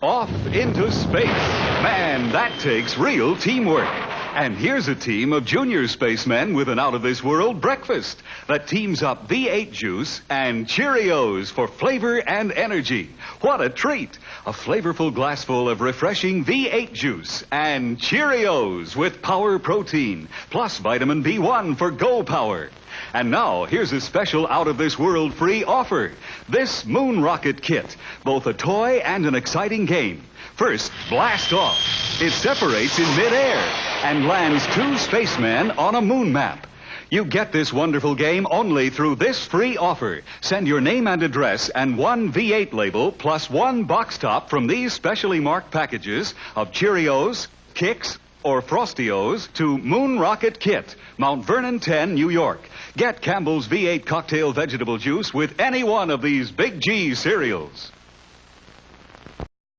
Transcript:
Off into space. Man, that takes real teamwork. And here's a team of junior spacemen with an out of this world breakfast that teams up V8 juice and Cheerios for flavor and energy. What a treat! A flavorful glassful of refreshing V8 juice and Cheerios with power protein plus vitamin B1 for go power. And now, here's a special out of this world free offer. This Moon Rocket Kit, both a toy and an exciting game. First, blast off. It separates in midair and lands two spacemen on a moon map. You get this wonderful game only through this free offer. Send your name and address and one V8 label plus one box top from these specially marked packages of Cheerios, Kix, or Frosty O's to Moon Rocket Kit, Mount Vernon 10, New York. Get Campbell's V8 cocktail vegetable juice with any one of these Big G cereals.